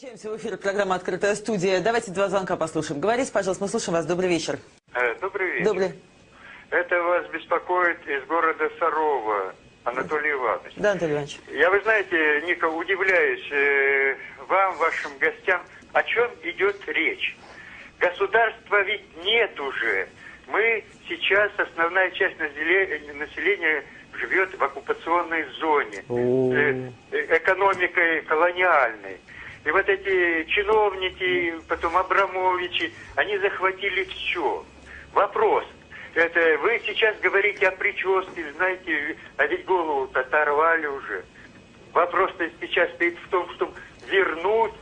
Возвращаемся в эфир программа «Открытая студия». Давайте два звонка послушаем. Говорите, пожалуйста, мы слушаем вас. Добрый вечер. Э, Добрый вечер. Добрый. Это вас беспокоит из города Сарова Анатолий Иванович. Да, Анатолий Иванович. Я, вы знаете, Ника, удивляюсь э, вам, вашим гостям, о чем идет речь. Государства ведь нет уже. Мы сейчас, основная часть населения, населения живет в оккупационной зоне, э, э, экономикой колониальной. И вот эти чиновники, потом Абрамовичи, они захватили все. Вопрос. Это вы сейчас говорите о прическе, знаете, а ведь голову-то оторвали уже. Вопрос-то сейчас стоит в том, чтобы вернуть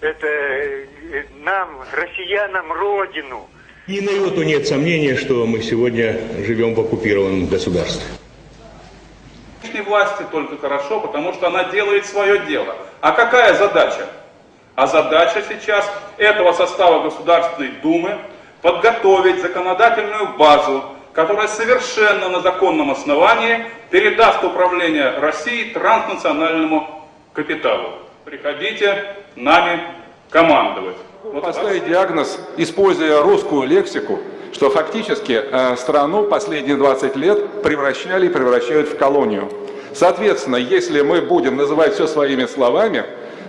это э, нам, россиянам, родину. Ни на йоту нет сомнения, что мы сегодня живем в оккупированном государстве. Власти только хорошо, потому что она делает свое дело. А какая задача? А задача сейчас этого состава Государственной Думы подготовить законодательную базу, которая совершенно на законном основании передаст управление России транснациональному капиталу. Приходите нами командовать. Вот Поставить диагноз, используя русскую лексику, что фактически э, страну последние 20 лет превращали и превращают в колонию. Соответственно, если мы будем называть все своими словами,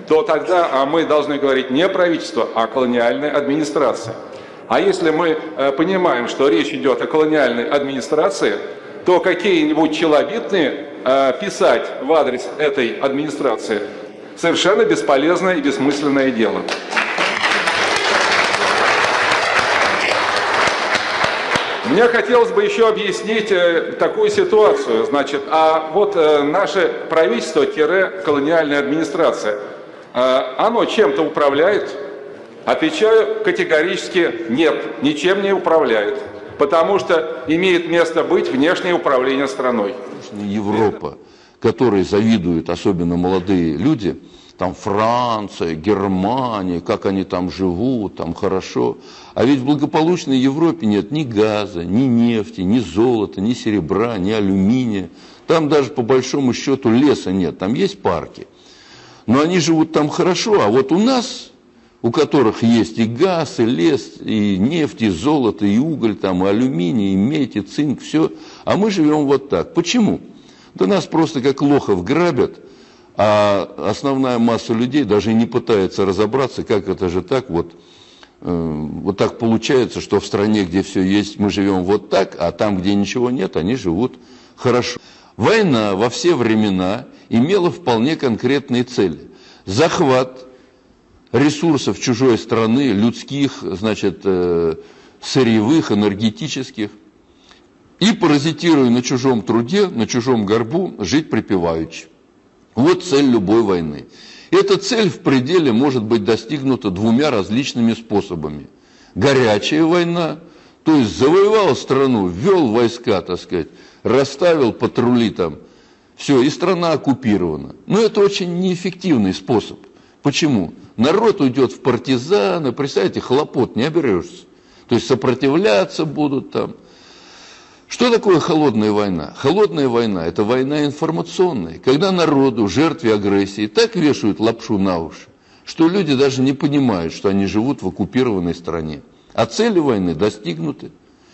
то тогда а мы должны говорить не правительство, а колониальная администрация. А если мы э, понимаем, что речь идет о колониальной администрации, то какие-нибудь челобитные э, писать в адрес этой администрации совершенно бесполезное и бессмысленное дело. Мне хотелось бы еще объяснить э, такую ситуацию. Значит, а вот наше правительство-колониальная администрация, оно чем-то управляет? Отвечаю категорически нет, ничем не управляет. Потому что имеет место быть внешнее управление страной. Европа, которой завидуют особенно молодые люди, там Франция, Германия, как они там живут, там хорошо. А ведь в благополучной Европе нет ни газа, ни нефти, ни золота, ни серебра, ни алюминия. Там даже по большому счету леса нет, там есть парки. Но они живут там хорошо, а вот у нас, у которых есть и газ, и лес, и нефть, и золото, и уголь, там, и алюминий, и медь, и цинк, все, а мы живем вот так. Почему? Да нас просто как лохов грабят, а основная масса людей даже не пытается разобраться, как это же так вот, э, вот так получается, что в стране, где все есть, мы живем вот так, а там, где ничего нет, они живут хорошо. Война во все времена имела вполне конкретные цели. Захват ресурсов чужой страны, людских, значит, э, сырьевых, энергетических, и паразитируя на чужом труде, на чужом горбу, жить припеваючи. Вот цель любой войны. Эта цель в пределе может быть достигнута двумя различными способами. Горячая война, то есть завоевал страну, ввел войска, так сказать, расставил патрули там, все, и страна оккупирована. Но это очень неэффективный способ. Почему? Народ уйдет в партизаны, представьте, хлопот не оберешься. То есть сопротивляться будут там, что такое холодная война? Холодная война – это война информационная, когда народу, жертве агрессии, так вешают лапшу на уши, что люди даже не понимают, что они живут в оккупированной стране. А цели войны достигнуты.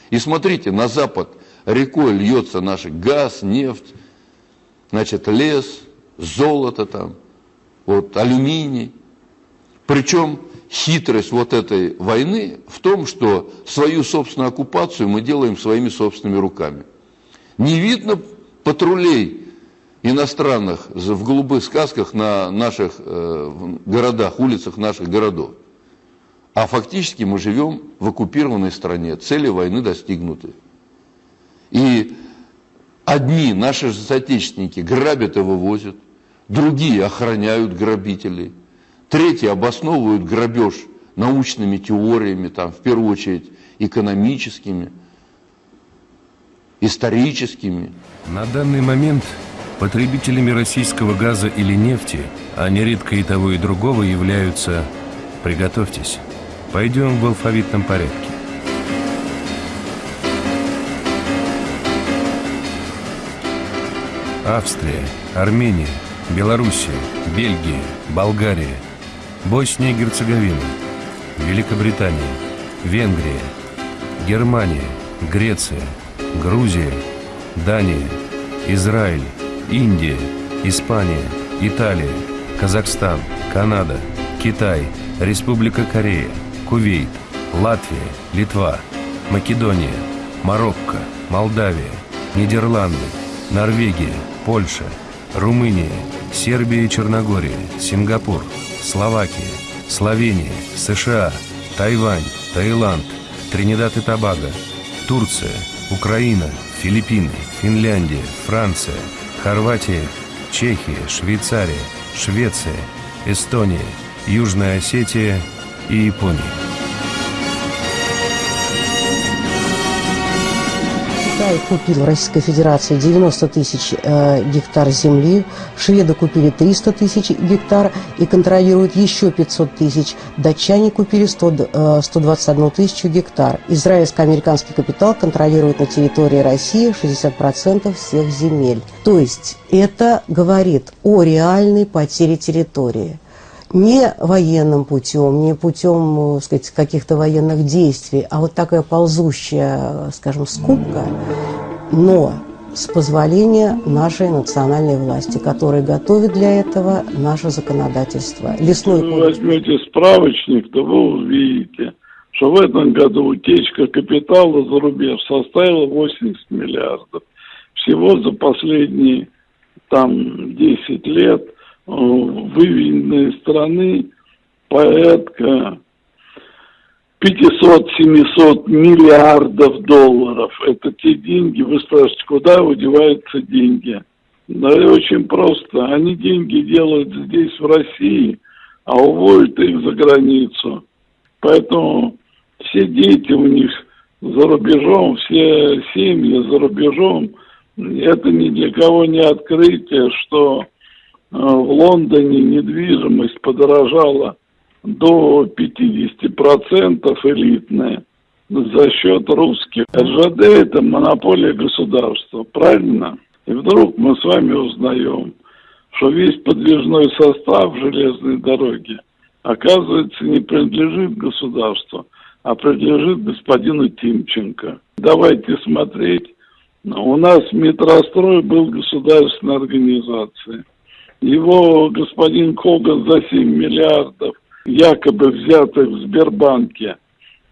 И смотрите, на запад рекой льется наш газ, нефть, значит, лес, золото там, вот, алюминий. Причем хитрость вот этой войны в том, что свою собственную оккупацию мы делаем своими собственными руками. Не видно патрулей иностранных в голубых сказках на наших э, городах, улицах наших городов. А фактически мы живем в оккупированной стране, цели войны достигнуты. И одни наши соотечественники грабят и вывозят, другие охраняют грабителей – Третьи обосновывают грабеж научными теориями, там, в первую очередь экономическими, историческими. На данный момент потребителями российского газа или нефти, а нередко и того и другого, являются, приготовьтесь, пойдем в алфавитном порядке. Австрия, Армения, Белоруссия, Бельгия, Болгария – Босния и Герцеговина, Великобритания, Венгрия, Германия, Греция, Грузия, Дания, Израиль, Индия, Испания, Италия, Казахстан, Канада, Китай, Республика Корея, Кувейт, Латвия, Литва, Македония, Марокко, Молдавия, Нидерланды, Норвегия, Польша, Румыния, Сербия и Черногория, Сингапур, Словакия, Словения, США, Тайвань, Таиланд, Тринидад и Тобаго, Турция, Украина, Филиппины, Финляндия, Франция, Хорватия, Чехия, Швейцария, Швеция, Эстония, Южная Осетия и Япония. Китай купил в Российской Федерации 90 тысяч э, гектар земли, шведы купили 300 тысяч гектар и контролируют еще 500 тысяч, датчане купили 100, э, 121 тысячу гектар. Израильско-американский капитал контролирует на территории России 60% всех земель. То есть это говорит о реальной потере территории не военным путем, не путем э, сказать, каких-то военных действий, а вот такая ползущая, скажем, скупка, но с позволения нашей национальной власти, которая готовит для этого наше законодательство. Лесной Если вы возьмете справочник, то вы увидите, что в этом году утечка капитала за рубеж составила 80 миллиардов. Всего за последние там 10 лет – выведенные страны порядка 500-700 миллиардов долларов. Это те деньги, вы спрашиваете, куда удеваются деньги? Да и очень просто. Они деньги делают здесь, в России, а уводят их за границу. Поэтому все дети у них за рубежом, все семьи за рубежом, это ни для кого не открытие, что Э, в Лондоне недвижимость подорожала до 50% элитная за счет русских. РЖД – это монополия государства, правильно? И вдруг мы с вами узнаем, что весь подвижной состав железной дороги, оказывается, не принадлежит государству, а принадлежит господину Тимченко. Давайте смотреть. У нас метрострой был государственной организацией. Его господин Коган за 7 миллиардов, якобы взятых в Сбербанке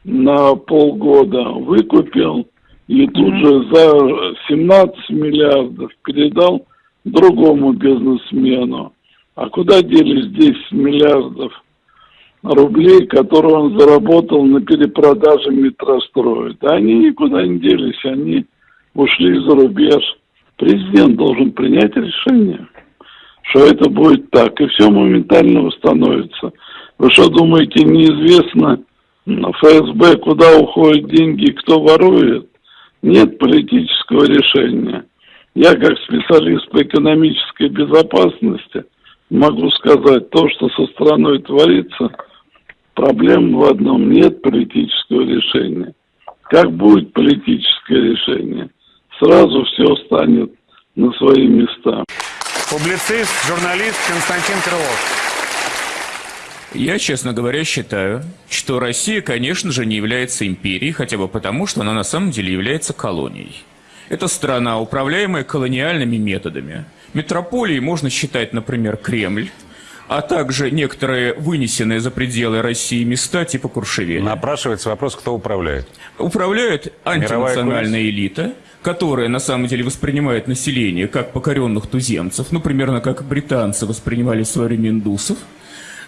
на полгода, выкупил и тут же за 17 миллиардов передал другому бизнесмену. А куда делись 10 миллиардов рублей, которые он заработал на перепродаже метростроя? Да они никуда не делись, они ушли за рубеж. Президент должен принять решение что это будет так, и все моментально восстановится. Вы что думаете, неизвестно ФСБ, куда уходят деньги, кто ворует? Нет политического решения. Я как специалист по экономической безопасности могу сказать, то, что со страной творится, проблем в одном, нет политического решения. Как будет политическое решение, сразу все станет на свои места. Публицист, журналист Константин Крылов. Я, честно говоря, считаю, что Россия, конечно же, не является империей, хотя бы потому, что она на самом деле является колонией. Это страна, управляемая колониальными методами. Метрополией можно считать, например, Кремль, а также некоторые вынесенные за пределы России места типа Куршевеля. Напрашивается вопрос, кто управляет. Управляет антинациональная элита, которая на самом деле воспринимает население как покоренных туземцев, ну, примерно как британцы воспринимали в индусов.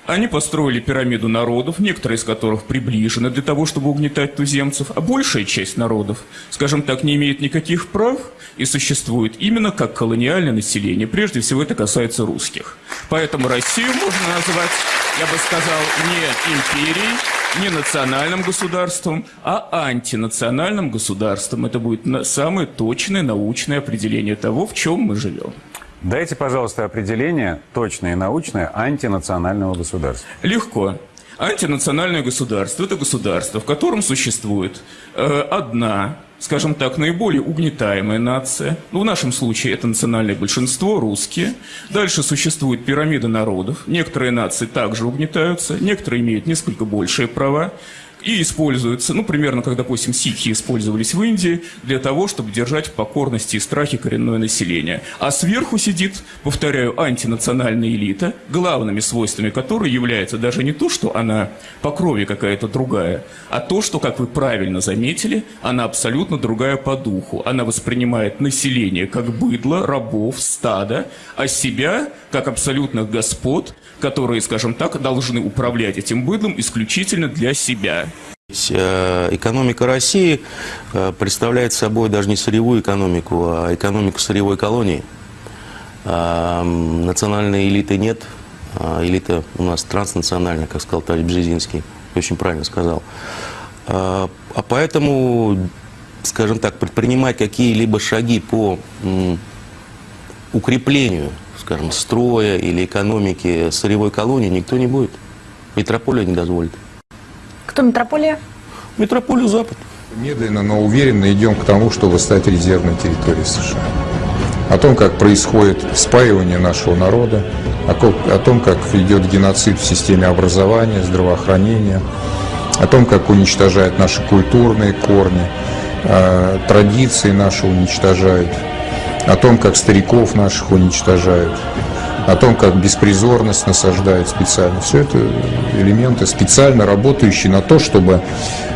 Они построили пирамиду народов, некоторые из которых приближены для того, чтобы угнетать туземцев, а большая часть народов, скажем так, не имеет никаких прав и существует именно как колониальное население. Прежде всего это касается русских. Поэтому Россию можно назвать, я бы сказал, не империей, не национальным государством, а антинациональным государством. Это будет самое точное научное определение того, в чем мы живем. Дайте, пожалуйста, определение точное и научное антинационального государства. Легко. Антинациональное государство – это государство, в котором существует э, одна скажем так, наиболее угнетаемая нация. Ну, в нашем случае это национальное большинство, русские. Дальше существует пирамида народов. Некоторые нации также угнетаются, некоторые имеют несколько большие права и используются, ну, примерно, как, допустим, сикхи использовались в Индии для того, чтобы держать в покорности и страхе коренное население. А сверху сидит, повторяю, антинациональная элита, главными свойствами которой является даже не то, что она по крови какая-то другая, а то, что, как вы правильно заметили, она абсолютно другая по духу. Она воспринимает население как быдло, рабов, стада, а себя как абсолютных господ, которые, скажем так, должны управлять этим быдлом исключительно для себя. Э, экономика России э, представляет собой даже не сырьевую экономику, а экономику сырьевой колонии. А, национальной элиты нет, элита у нас транснациональная, как сказал товарищ Бжезинский, очень правильно сказал. А поэтому, скажем так, предпринимать какие-либо шаги по укреплению, скажем, строя или экономики сырьевой колонии никто не будет. Метрополия не дозволит. Кто метрополия? Метрополию Запад. Медленно, но уверенно идем к тому, чтобы стать резервной территорией США. О том, как происходит спаивание нашего народа, о том, как идет геноцид в системе образования, здравоохранения, о том, как уничтожают наши культурные корни, а, традиции наши уничтожают, о том, как стариков наших уничтожают, о том, как беспризорность насаждают специально. Все это элементы, специально работающие на то, чтобы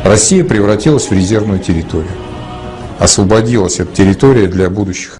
Россия превратилась в резервную территорию. Освободилась эта территория для будущих